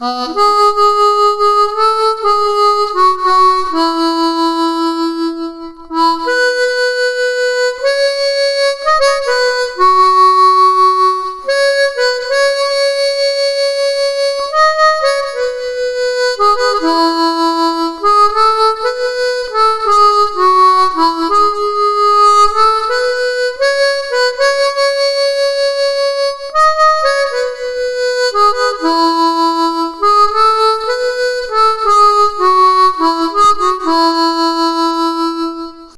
啊。